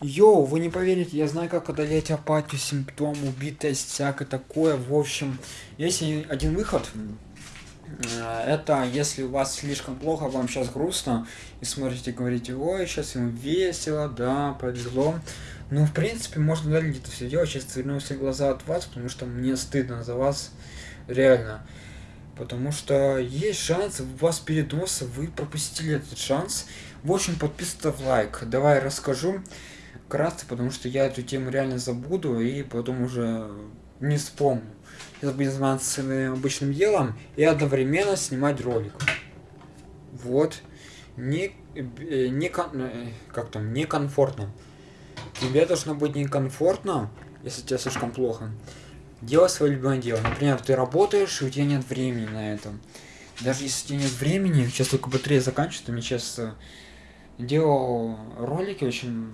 Йоу, вы не поверите, я знаю, как одолеть апатию, симптом, убитость, всякое такое. В общем, есть один выход. Э, это если у вас слишком плохо, вам сейчас грустно, и смотрите, говорите, ой, сейчас ему весело, да, повезло. Ну, в принципе, можно удалить это все делать, сейчас верну все глаза от вас, потому что мне стыдно за вас, реально. Потому что есть шанс, у вас передоз, вы пропустили этот шанс. В общем, подписывайтесь лайк. Давай расскажу вкратце, потому что я эту тему реально забуду и потом уже не вспомню. Я буду заниматься своим обычным делом и одновременно снимать ролик. Вот. Не, э, не, э, как там, некомфортно. Тебе должно быть некомфортно, если тебе слишком плохо. Делай свое любимое дело. Например, ты работаешь, и у тебя нет времени на это. Даже если у тебя нет времени, сейчас только батарея заканчивается, мне сейчас делал ролики очень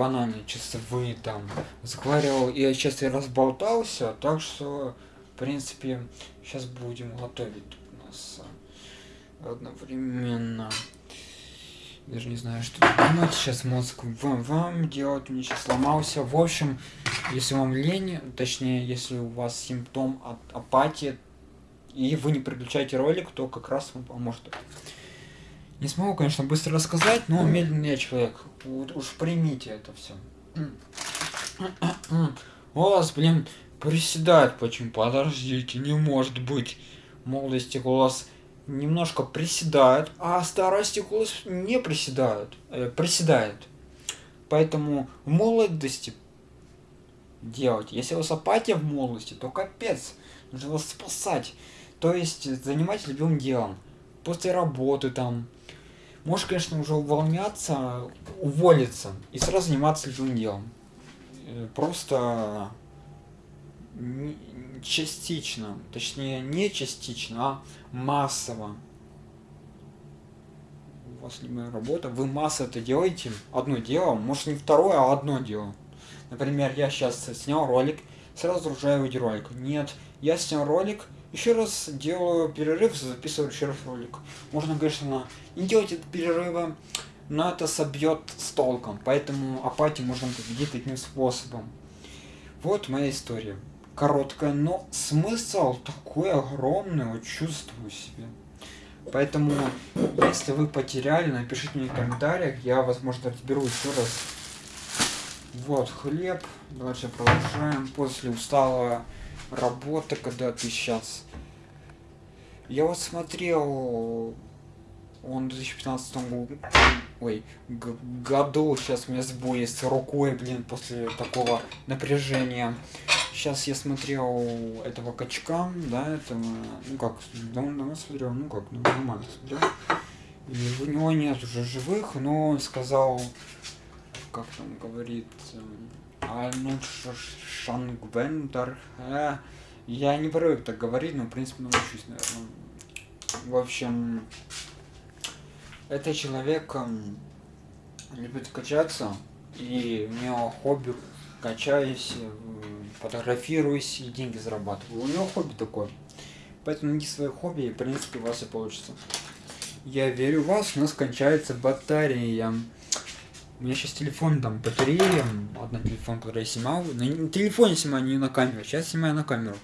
банальные, часовые там, заговаривал, и сейчас я разболтался, так что, в принципе, сейчас будем готовить у нас одновременно. Даже не знаю, что думать. Сейчас мозг вам, вам делать. Мне сейчас сломался. В общем, если вам лень, точнее, если у вас симптом от апатии, и вы не переключаете ролик, то как раз вам поможет. Не смогу, конечно, быстро рассказать, но медленный я человек. Вот уж примите это все. У вас, блин, приседает почему? Подождите, не может быть. Молодости голос немножко приседает, а старости голос не приседают, э, приседает. Поэтому в молодости делать. Если у вас апатия в молодости, то капец. Нужно вас спасать. То есть занимайтесь любым делом. После работы там, Можешь, конечно, уже увольняться, уволиться и сразу заниматься любым делом. Э, просто частично, точнее не частично, а массово. У вас любая работа, вы масса это делаете, одно дело, может не второе, а одно дело. Например, я сейчас снял ролик, сразу загружаю видеоролик. Нет, я снял ролик, еще раз делаю перерыв, записываю еще раз ролик. Можно, конечно, не делать это перерыва, но это собьет с толком. Поэтому апатию можно победить таким способом. Вот моя история. Короткая, но смысл такой огромный, чувствую себе. Поэтому, если вы потеряли, напишите мне в комментариях, я, возможно, разберу еще раз. Вот хлеб. Дальше продолжаем. После усталого работа, когда ты сейчас... Я вот смотрел, он в 2015 году, ой, году, сейчас у меня сбой с рукой, блин, после такого напряжения. Сейчас я смотрел этого качка, да, этого, ну как, давно смотрел, ну как, ну, нормально смотрел. И у него нет уже живых, но он сказал, как там говорит, Арнольд Шангвендер. Э, я не привык так говорить, но в принципе научусь, наверное. В общем, это человек любит качаться, и у него хобби качаюсь, фотографируюсь и деньги зарабатываю. У него хобби такое. Поэтому найди свои хобби, и в принципе у вас и получится. Я верю в вас, у нас кончается батарея. У меня сейчас телефон, там, батарея, одна телефон, который я снимал. На телефоне снимаю, не на камеру. Сейчас снимаю на камеру.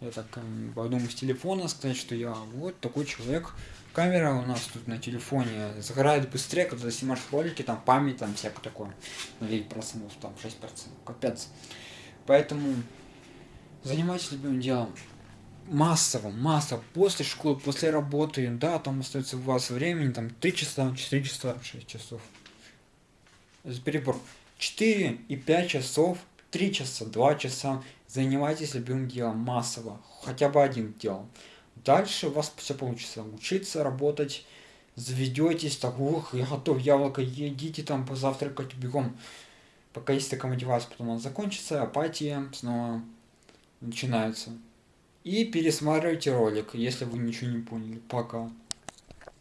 Я так подумал с телефона сказать, что я вот такой человек. Камера у нас тут на телефоне загорает быстрее, когда снимаешь ролики, там память, там всякое такое. На 9%, там 6%, капец. Поэтому занимайтесь любым делом. Массово, массово, после школы, после работы, да, там остается у вас времени, там 3 часа, 4 часа, 6 часов перебор 4 и 5 часов, 3 часа, 2 часа занимайтесь любым делом массово, хотя бы одним делом. Дальше у вас все получится. Учиться, работать, заведетесь, так, ух, я готов, яблоко, едите там позавтракать бегом. Пока есть такая мотивация, потом она закончится, апатия снова начинается. И пересматривайте ролик, если вы ничего не поняли. Пока.